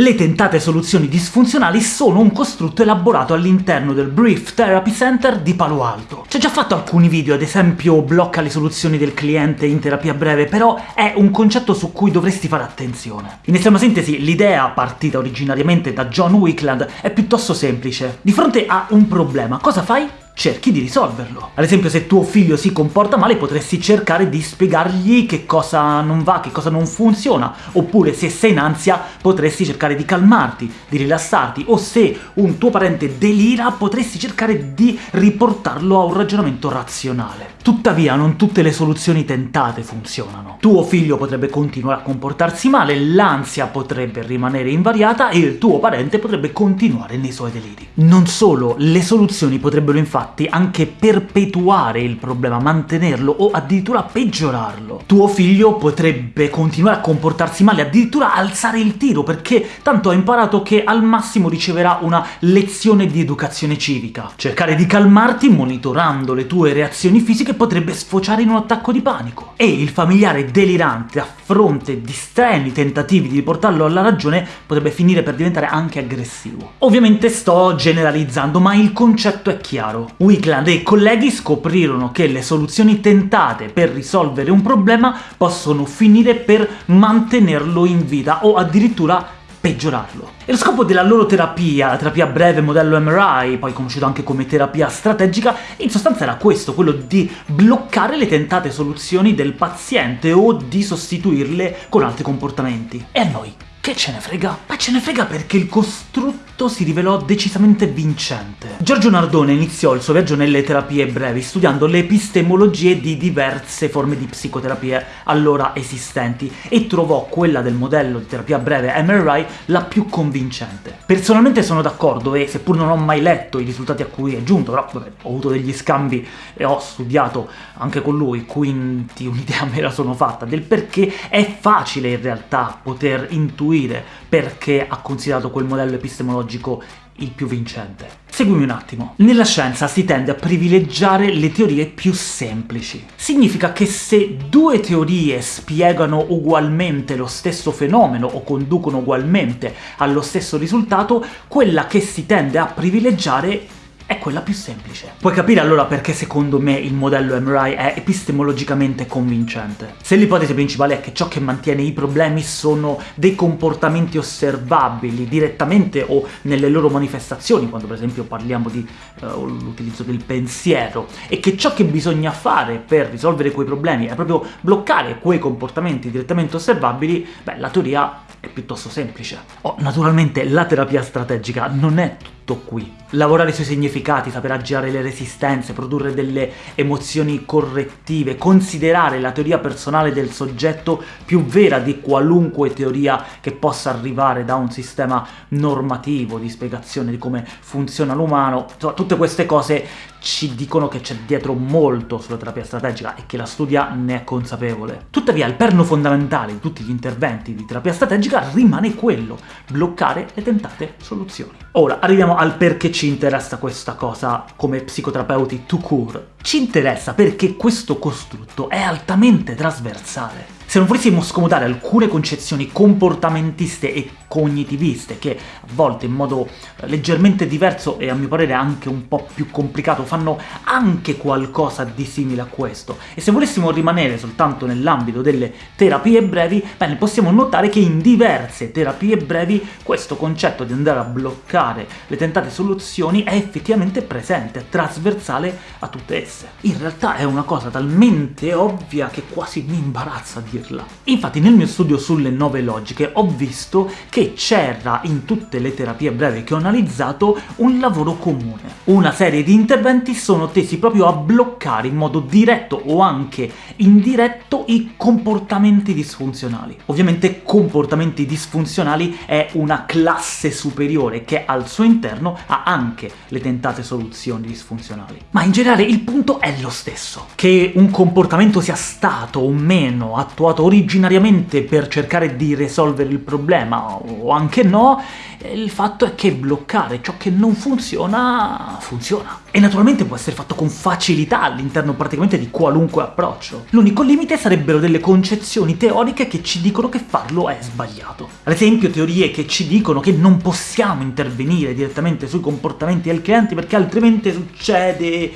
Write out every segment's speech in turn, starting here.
Le tentate soluzioni disfunzionali sono un costrutto elaborato all'interno del Brief Therapy Center di Palo Alto. Ci ho già fatto alcuni video, ad esempio blocca le soluzioni del cliente in terapia breve, però è un concetto su cui dovresti fare attenzione. In estrema sintesi, l'idea, partita originariamente da John Wickland, è piuttosto semplice. Di fronte a un problema, cosa fai? Cerchi di risolverlo. Ad esempio se tuo figlio si comporta male potresti cercare di spiegargli che cosa non va, che cosa non funziona, oppure se sei in ansia potresti cercare di calmarti, di rilassarti, o se un tuo parente delira potresti cercare di riportarlo a un ragionamento razionale. Tuttavia non tutte le soluzioni tentate funzionano. Tuo figlio potrebbe continuare a comportarsi male, l'ansia potrebbe rimanere invariata e il tuo parente potrebbe continuare nei suoi deliri. Non solo, le soluzioni potrebbero infatti infatti anche perpetuare il problema, mantenerlo o addirittura peggiorarlo. Tuo figlio potrebbe continuare a comportarsi male, addirittura alzare il tiro, perché tanto ha imparato che al massimo riceverà una lezione di educazione civica. Cercare di calmarti monitorando le tue reazioni fisiche potrebbe sfociare in un attacco di panico. E il familiare delirante a fronte di strani tentativi di riportarlo alla ragione potrebbe finire per diventare anche aggressivo. Ovviamente sto generalizzando, ma il concetto è chiaro. Wickland e i colleghi scoprirono che le soluzioni tentate per risolvere un problema possono finire per mantenerlo in vita o addirittura peggiorarlo. E lo scopo della loro terapia, la terapia breve modello MRI, poi conosciuta anche come terapia strategica, in sostanza era questo, quello di bloccare le tentate soluzioni del paziente o di sostituirle con altri comportamenti. E a noi che ce ne frega? Ma ce ne frega perché il costrutto si rivelò decisamente vincente. Giorgio Nardone iniziò il suo viaggio nelle terapie brevi studiando le epistemologie di diverse forme di psicoterapie allora esistenti e trovò quella del modello di terapia breve MRI la più convincente. Personalmente sono d'accordo e, seppur non ho mai letto i risultati a cui è giunto, però vabbè, ho avuto degli scambi e ho studiato anche con lui, quindi un'idea me la sono fatta del perché è facile in realtà poter intuire intuire perché ha considerato quel modello epistemologico il più vincente. Seguimi un attimo. Nella scienza si tende a privilegiare le teorie più semplici. Significa che se due teorie spiegano ugualmente lo stesso fenomeno o conducono ugualmente allo stesso risultato, quella che si tende a privilegiare è quella più semplice. Puoi capire allora perché secondo me il modello MRI è epistemologicamente convincente. Se l'ipotesi principale è che ciò che mantiene i problemi sono dei comportamenti osservabili direttamente o nelle loro manifestazioni, quando per esempio parliamo di uh, l'utilizzo del pensiero, e che ciò che bisogna fare per risolvere quei problemi è proprio bloccare quei comportamenti direttamente osservabili, beh, la teoria è piuttosto semplice. Oh, naturalmente la terapia strategica non è tutto qui. Lavorare sui significati, saper aggirare le resistenze, produrre delle emozioni correttive, considerare la teoria personale del soggetto più vera di qualunque teoria che possa arrivare da un sistema normativo, di spiegazione di come funziona l'umano, tutte queste cose ci dicono che c'è dietro molto sulla terapia strategica e che la studia ne è consapevole. Tuttavia il perno fondamentale di tutti gli interventi di terapia strategica rimane quello, bloccare le tentate soluzioni. Ora, arriviamo al perché ci interessa questa cosa come psicoterapeuti to cure. Ci interessa perché questo costrutto è altamente trasversale. Se non volessimo scomodare alcune concezioni comportamentiste e cognitiviste, che a volte in modo leggermente diverso e a mio parere anche un po' più complicato fanno anche qualcosa di simile a questo, e se volessimo rimanere soltanto nell'ambito delle terapie brevi, bene, possiamo notare che in diverse terapie brevi questo concetto di andare a bloccare le tentate soluzioni è effettivamente presente, è trasversale a tutte esse. In realtà è una cosa talmente ovvia che quasi mi imbarazza dire dirla. Infatti nel mio studio sulle nove logiche ho visto che c'era in tutte le terapie brevi che ho analizzato un lavoro comune. Una serie di interventi sono tesi proprio a bloccare in modo diretto o anche indiretto i comportamenti disfunzionali. Ovviamente comportamenti disfunzionali è una classe superiore che al suo interno ha anche le tentate soluzioni disfunzionali. Ma in generale il punto è lo stesso, che un comportamento sia stato o meno attuato trovato originariamente per cercare di risolvere il problema, o anche no, il fatto è che bloccare ciò che non funziona, funziona. E naturalmente può essere fatto con facilità all'interno praticamente di qualunque approccio. L'unico limite sarebbero delle concezioni teoriche che ci dicono che farlo è sbagliato. Ad esempio teorie che ci dicono che non possiamo intervenire direttamente sui comportamenti del cliente perché altrimenti succede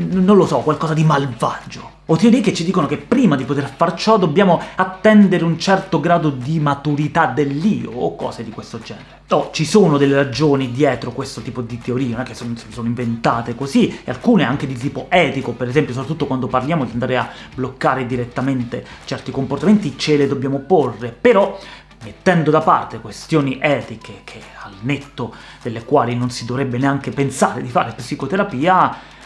non lo so, qualcosa di malvagio. O teorie che ci dicono che prima di poter far ciò dobbiamo attendere un certo grado di maturità dell'io, o cose di questo genere. Oh, ci sono delle ragioni dietro questo tipo di teorie, non è che sono, sono inventate così, e alcune anche di tipo etico, per esempio, soprattutto quando parliamo di andare a bloccare direttamente certi comportamenti, ce le dobbiamo porre, però mettendo da parte questioni etiche, che al netto delle quali non si dovrebbe neanche pensare di fare psicoterapia,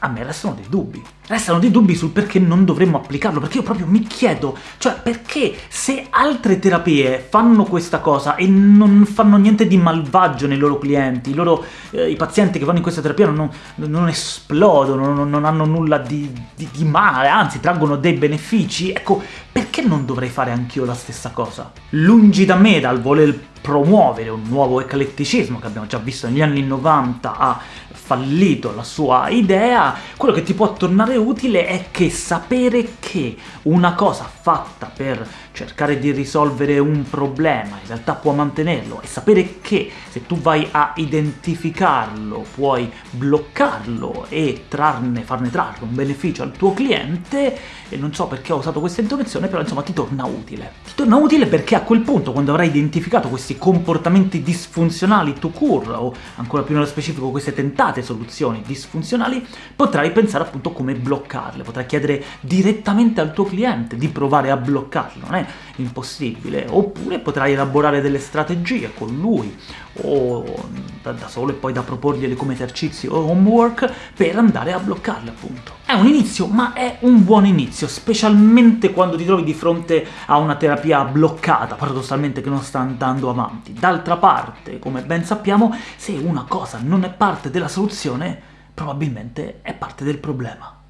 a me restano dei dubbi. Restano dei dubbi sul perché non dovremmo applicarlo, perché io proprio mi chiedo, cioè perché se altre terapie fanno questa cosa e non fanno niente di malvagio nei loro clienti, i, loro, eh, i pazienti che vanno in questa terapia non, non esplodono, non, non, hanno nulla di, di, di male, anzi traggono dei benefici, ecco, perché non dovrei fare anch'io la stessa cosa? Lungi da me dal voler promuovere un nuovo ecletticismo che abbiamo già visto negli anni 90 ha fallito la sua idea, quello che ti può tornare utile è che sapere che una cosa fatta per cercare di risolvere un problema in realtà può mantenerlo, e sapere che se tu vai a identificarlo puoi bloccarlo e trarne, farne trarre un beneficio al tuo cliente, e non so perché ho usato questa intonazione, però insomma ti torna utile. Ti torna utile perché a quel punto, quando avrai identificato questi comportamenti disfunzionali to cure, o ancora più nello specifico queste tentate soluzioni disfunzionali, potrai pensare appunto come bloccarle, potrai chiedere direttamente al tuo cliente di provare a bloccarlo, non è impossibile, oppure potrai elaborare delle strategie con lui, o da, da solo e poi da proporgliele come esercizi o homework per andare a bloccarle appunto. È un inizio, ma è un buon inizio, specialmente quando ti trovi di fronte a una terapia bloccata, paradossalmente che non sta andando avanti. D'altra parte, come ben sappiamo, se una cosa non è parte della soluzione, probabilmente è parte del problema.